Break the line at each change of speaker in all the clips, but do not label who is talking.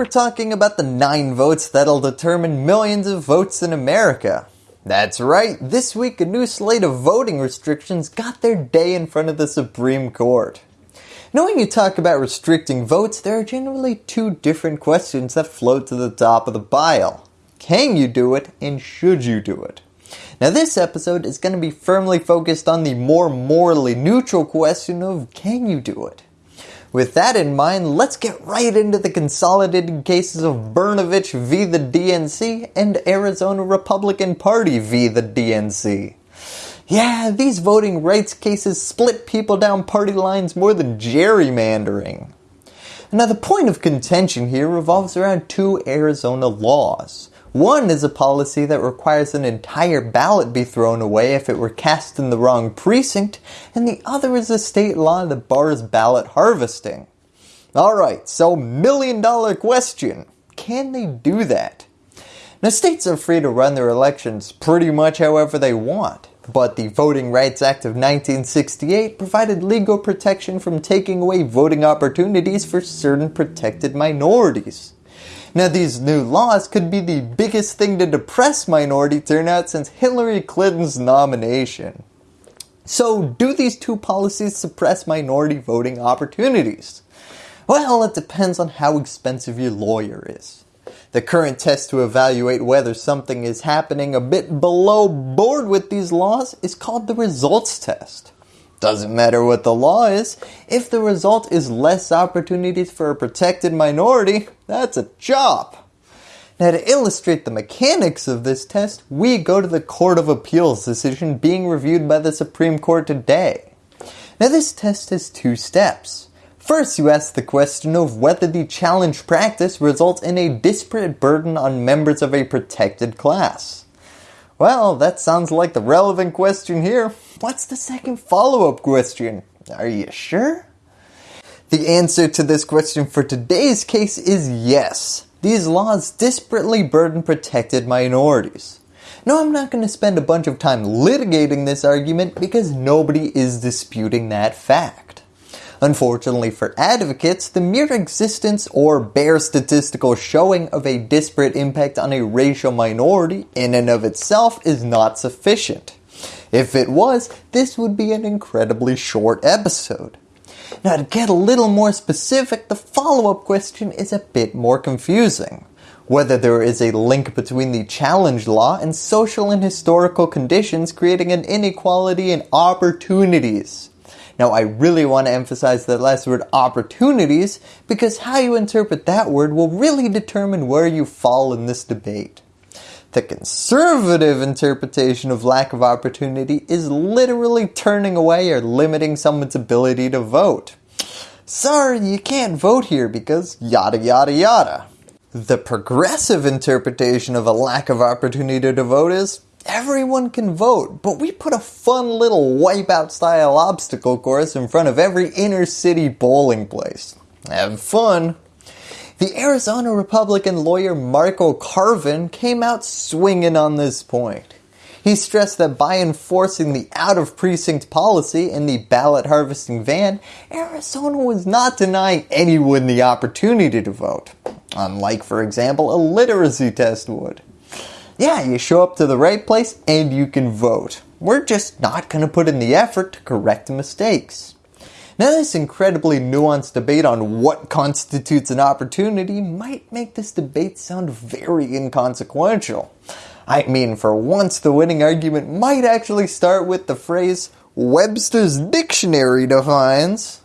we're talking about the 9 votes that'll determine millions of votes in America. That's right, this week a new slate of voting restrictions got their day in front of the Supreme Court. Now when you talk about restricting votes, there are generally two different questions that float to the top of the pile. Can you do it and should you do it? Now this episode is going to be firmly focused on the more morally neutral question of can you do it? With that in mind, let's get right into the consolidated cases of Brnovich v. the DNC and Arizona Republican Party v. the DNC. Yeah, these voting rights cases split people down party lines more than gerrymandering. Now the point of contention here revolves around two Arizona laws. One is a policy that requires an entire ballot be thrown away if it were cast in the wrong precinct, and the other is a state law that bars ballot harvesting. Alright, so million dollar question, can they do that? Now states are free to run their elections pretty much however they want, but the Voting Rights Act of 1968 provided legal protection from taking away voting opportunities for certain protected minorities. Now these new laws could be the biggest thing to depress minority turnout since Hillary Clinton's nomination. So do these two policies suppress minority voting opportunities? Well, it depends on how expensive your lawyer is. The current test to evaluate whether something is happening a bit below board with these laws is called the results test. Doesn't matter what the law is, if the result is less opportunities for a protected minority, that's a chop. Now to illustrate the mechanics of this test, we go to the Court of Appeals decision being reviewed by the Supreme Court today. Now this test has two steps. First you ask the question of whether the challenge practice results in a disparate burden on members of a protected class. Well, that sounds like the relevant question here. What's the second follow-up question? Are you sure? The answer to this question for today's case is yes. These laws disparately burden protected minorities. Now I'm not going to spend a bunch of time litigating this argument because nobody is disputing that fact. Unfortunately for advocates, the mere existence or bare statistical showing of a disparate impact on a racial minority in and of itself is not sufficient. If it was, this would be an incredibly short episode. Now to get a little more specific, the follow-up question is a bit more confusing. Whether there is a link between the challenge law and social and historical conditions creating an inequality in opportunities. Now I really want to emphasize that last word opportunities because how you interpret that word will really determine where you fall in this debate. The conservative interpretation of lack of opportunity is literally turning away or limiting someone's ability to vote. Sorry, you can't vote here because yada yada yada. The progressive interpretation of a lack of opportunity to vote is everyone can vote, but we put a fun little wipeout style obstacle course in front of every inner city bowling place. Have fun. The Arizona Republican lawyer Marco Carvin came out swinging on this point. He stressed that by enforcing the out-of-precinct policy in the ballot harvesting van, Arizona was not denying anyone the opportunity to vote, unlike for example a literacy test would. Yeah, you show up to the right place and you can vote. We're just not going to put in the effort to correct mistakes. Now this incredibly nuanced debate on what constitutes an opportunity might make this debate sound very inconsequential. I mean for once the winning argument might actually start with the phrase Webster's dictionary defines.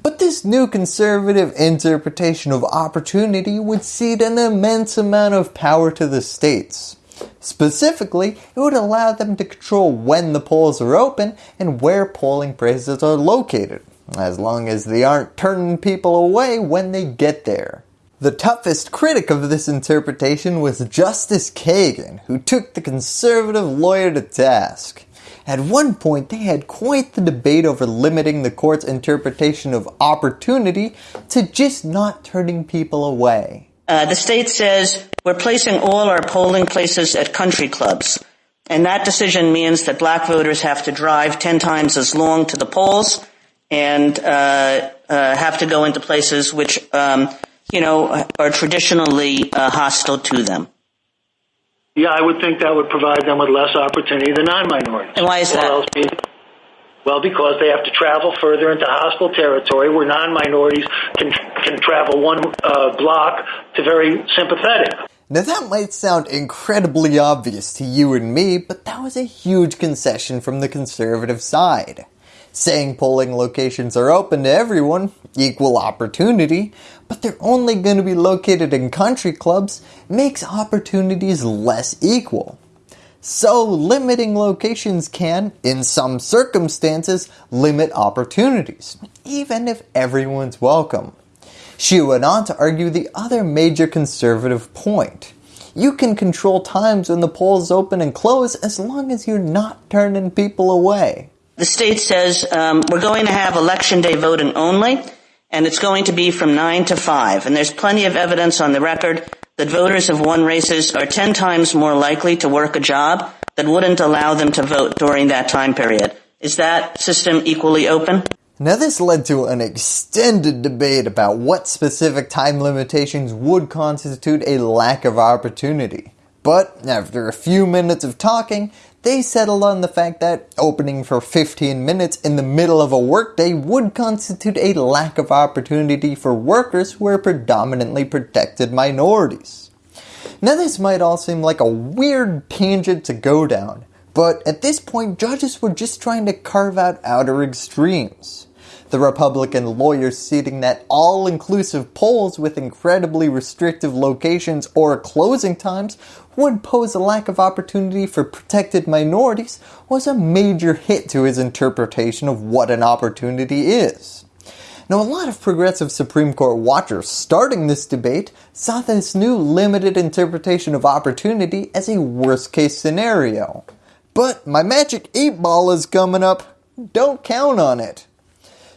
But this new conservative interpretation of opportunity would cede an immense amount of power to the states. Specifically, it would allow them to control when the polls are open and where polling places are located, as long as they aren't turning people away when they get there. The toughest critic of this interpretation was Justice Kagan, who took the conservative lawyer to task. At one point, they had quite the debate over limiting the court's interpretation of opportunity to just not turning people away.
Uh, the state says we're placing all our polling places at country clubs. And that decision means that black voters have to drive 10 times as long to the polls and uh, uh, have to go into places which, um, you know, are traditionally uh, hostile to them?
Yeah, I would think that would provide them with less opportunity than non-minorities.
And why is that?
Well, because they have to travel further into hostile territory where non-minorities can, can travel one uh, block to very sympathetic.
Now that might sound incredibly obvious to you and me, but that was a huge concession from the conservative side. Saying polling locations are open to everyone, equal opportunity, but they're only going to be located in country clubs makes opportunities less equal. So limiting locations can, in some circumstances, limit opportunities, even if everyone's welcome. She went on to argue the other major conservative point. You can control times when the polls open and close as long as you're not turning people away.
The state says um, we're going to have election day voting only and it's going to be from 9 to 5 and there's plenty of evidence on the record that voters of won races are 10 times more likely to work a job that wouldn't allow them to vote during that time period. Is that system equally open?
Now this led to an extended debate about what specific time limitations would constitute a lack of opportunity. But after a few minutes of talking, they settled on the fact that opening for 15 minutes in the middle of a workday would constitute a lack of opportunity for workers who are predominantly protected minorities. Now this might all seem like a weird tangent to go down, but at this point judges were just trying to carve out outer extremes. The Republican lawyers stating that all-inclusive polls with incredibly restrictive locations or closing times would pose a lack of opportunity for protected minorities was a major hit to his interpretation of what an opportunity is. Now a lot of progressive Supreme Court watchers starting this debate saw this new limited interpretation of opportunity as a worst case scenario. But my magic 8 ball is coming up, don't count on it.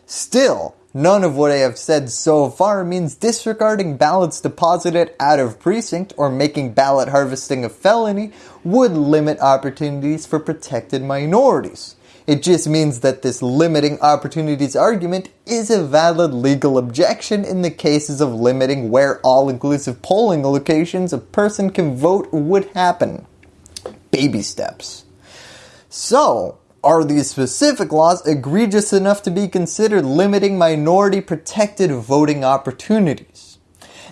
Still, None of what I have said so far means disregarding ballots deposited out of precinct or making ballot harvesting a felony would limit opportunities for protected minorities. It just means that this limiting opportunities argument is a valid legal objection in the cases of limiting where all-inclusive polling locations a person can vote would happen. Baby steps. So, are these specific laws egregious enough to be considered limiting minority protected voting opportunities?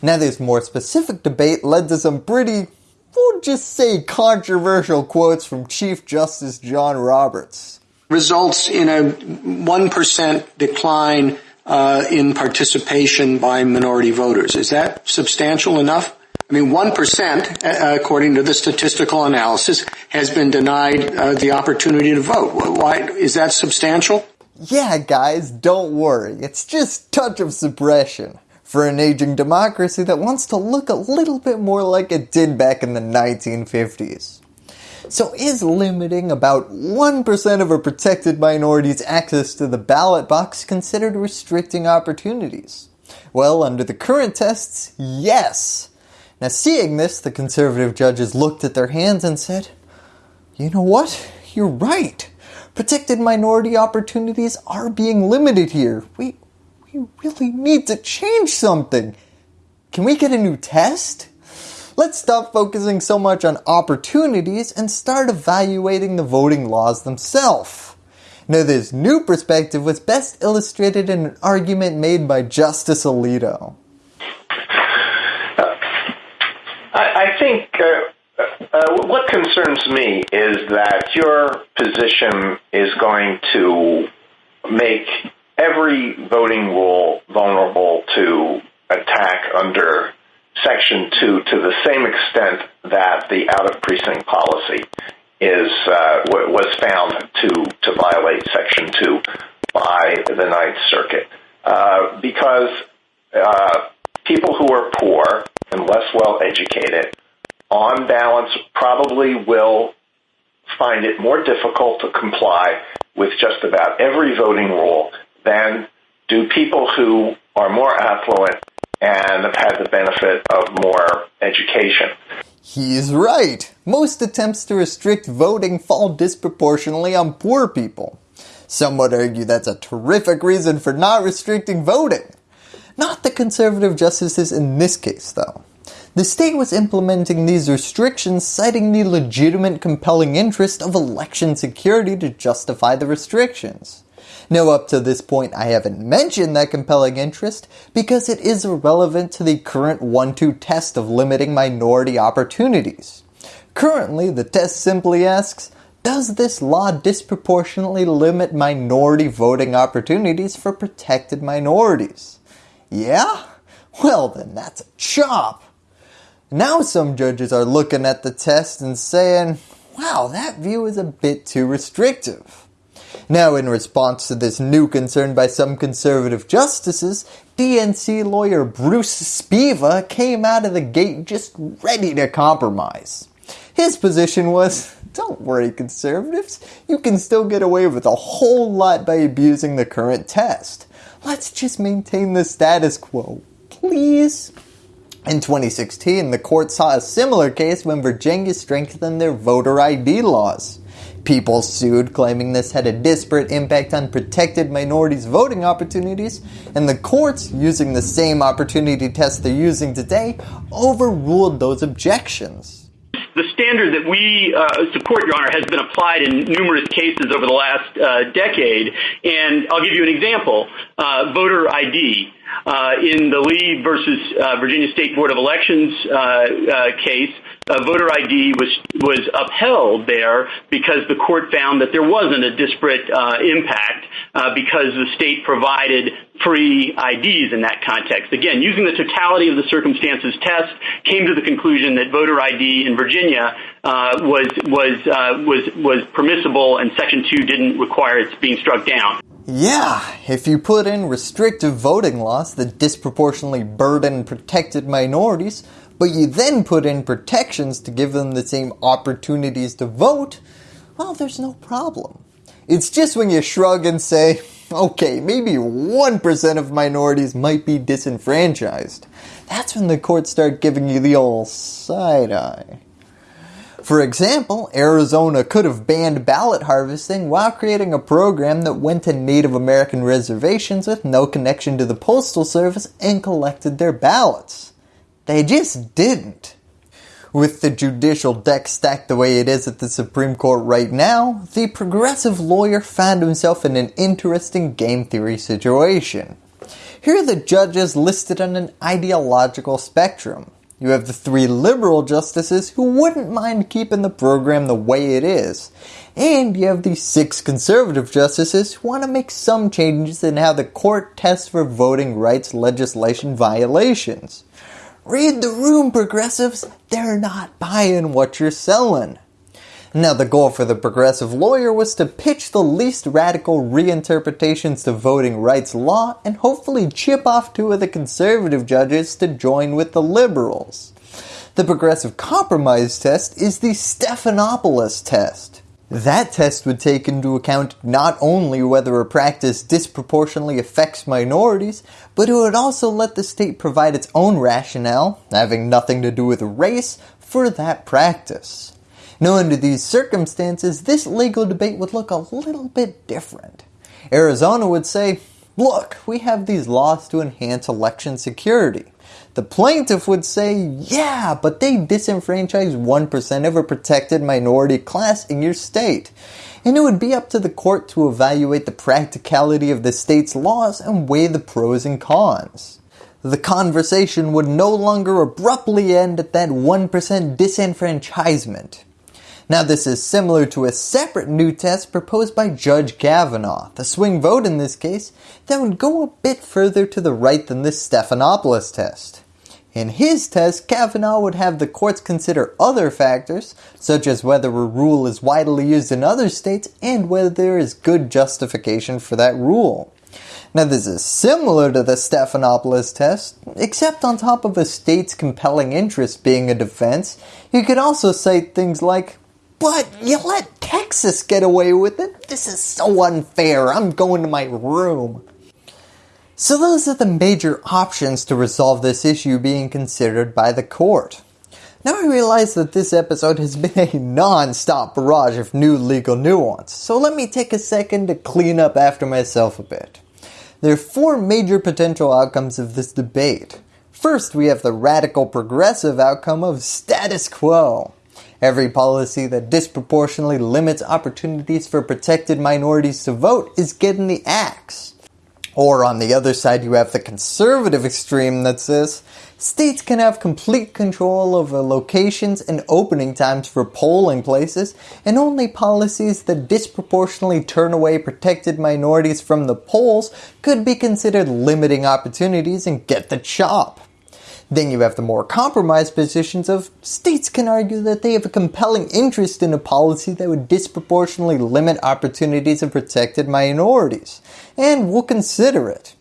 Now this more specific debate led to some pretty, we'll just say controversial quotes from Chief Justice John Roberts.
Results in a 1% decline uh, in participation by minority voters. Is that substantial enough? I mean, 1%, uh, according to the statistical analysis, has been denied uh, the opportunity to vote. Why Is that substantial?
Yeah, guys, don't worry. It's just touch of suppression for an aging democracy that wants to look a little bit more like it did back in the 1950s. So is limiting about 1% of a protected minority's access to the ballot box considered restricting opportunities? Well, under the current tests, yes. Now seeing this, the conservative judges looked at their hands and said, you know what, you're right. Protected minority opportunities are being limited here. We, we really need to change something. Can we get a new test? Let's stop focusing so much on opportunities and start evaluating the voting laws themselves. Now this new perspective was best illustrated in an argument made by Justice Alito.
I think uh, uh, what concerns me is that your position is going to make every voting rule vulnerable to attack under Section 2 to the same extent that the out-of-precinct policy is uh, was found to, to violate Section 2 by the Ninth Circuit. Because people who are poor and less well educated on balance, probably will find it more difficult to comply with just about every voting rule than do people who are more affluent and have had the benefit of more education.
He's right. Most attempts to restrict voting fall disproportionately on poor people. Some would argue that's a terrific reason for not restricting voting. Not the conservative justices in this case though. The state was implementing these restrictions citing the legitimate compelling interest of election security to justify the restrictions. Now up to this point I haven't mentioned that compelling interest because it is irrelevant to the current 1-2 test of limiting minority opportunities. Currently the test simply asks, does this law disproportionately limit minority voting opportunities for protected minorities? Yeah? Well then that's a chop. Now some judges are looking at the test and saying, wow that view is a bit too restrictive. Now in response to this new concern by some conservative justices, DNC lawyer Bruce Spiva came out of the gate just ready to compromise. His position was, don't worry conservatives, you can still get away with a whole lot by abusing the current test. Let's just maintain the status quo, please. In 2016, the court saw a similar case when Virginia strengthened their voter ID laws. People sued claiming this had a disparate impact on protected minorities voting opportunities and the courts, using the same opportunity test they're using today, overruled those objections
the standard that we uh, support, Your Honor, has been applied in numerous cases over the last uh, decade. And I'll give you an example. Uh, voter ID. Uh, in the Lee versus uh, Virginia State Board of Elections uh, case, voter ID was was upheld there because the court found that there wasn't a disparate impact because the state provided free IDs in that context. Again, using the totality of the circumstances test, came to the conclusion that voter ID in Virginia was was was was permissible, and Section 2 didn't require its being struck down.
Yeah, if you put in restrictive voting laws that disproportionately burden protected minorities, but you then put in protections to give them the same opportunities to vote, well, there's no problem. It's just when you shrug and say, okay, maybe 1% of minorities might be disenfranchised. That's when the courts start giving you the old side eye. For example, Arizona could have banned ballot harvesting while creating a program that went to Native American reservations with no connection to the Postal Service and collected their ballots. They just didn't. With the judicial deck stacked the way it is at the Supreme Court right now, the progressive lawyer found himself in an interesting game theory situation. Here are the judges listed on an ideological spectrum. You have the three liberal justices who wouldn't mind keeping the program the way it is. And you have the six conservative justices who want to make some changes in how the court tests for voting rights legislation violations. Read the room progressives, they're not buying what you're selling. Now the goal for the progressive lawyer was to pitch the least radical reinterpretations to voting rights law and hopefully chip off two of the conservative judges to join with the liberals. The progressive compromise test is the Stephanopoulos test. That test would take into account not only whether a practice disproportionately affects minorities, but it would also let the state provide its own rationale, having nothing to do with race, for that practice. Now under these circumstances, this legal debate would look a little bit different. Arizona would say, look, we have these laws to enhance election security. The plaintiff would say, yeah, but they disenfranchise 1% of a protected minority class in your state. And it would be up to the court to evaluate the practicality of the state's laws and weigh the pros and cons. The conversation would no longer abruptly end at that 1% disenfranchisement. Now this is similar to a separate new test proposed by Judge Kavanaugh, the swing vote in this case, that would go a bit further to the right than this Stephanopoulos test. In his test, Kavanaugh would have the courts consider other factors, such as whether a rule is widely used in other states and whether there is good justification for that rule. Now this is similar to the Stephanopoulos test, except on top of a state's compelling interest being a defense, you could also cite things like, but you let Texas get away with it. This is so unfair. I'm going to my room. So those are the major options to resolve this issue being considered by the court. Now I realize that this episode has been a non-stop barrage of new legal nuance, so let me take a second to clean up after myself a bit. There are four major potential outcomes of this debate. First, we have the radical progressive outcome of status quo. Every policy that disproportionately limits opportunities for protected minorities to vote is getting the axe. Or on the other side you have the conservative extreme that says states can have complete control over locations and opening times for polling places and only policies that disproportionately turn away protected minorities from the polls could be considered limiting opportunities and get the chop. Then you have the more compromised positions of states can argue that they have a compelling interest in a policy that would disproportionately limit opportunities of protected minorities, and will consider it.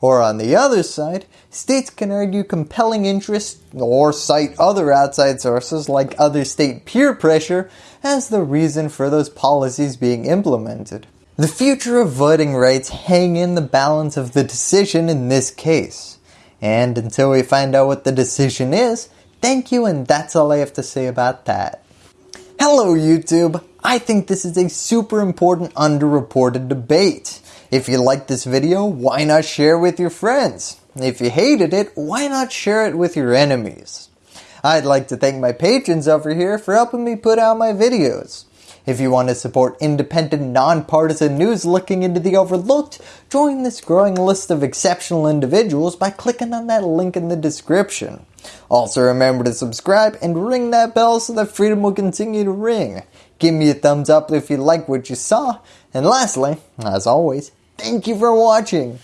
Or on the other side, states can argue compelling interest or cite other outside sources like other state peer pressure as the reason for those policies being implemented. The future of voting rights hang in the balance of the decision in this case. And until we find out what the decision is, thank you and that's all I have to say about that. Hello YouTube! I think this is a super important underreported debate. If you liked this video, why not share with your friends? If you hated it, why not share it with your enemies? I'd like to thank my patrons over here for helping me put out my videos. If you want to support independent, nonpartisan news looking into the overlooked, join this growing list of exceptional individuals by clicking on that link in the description. Also remember to subscribe and ring that bell so that freedom will continue to ring. Give me a thumbs up if you like what you saw. And lastly, as always, thank you for watching.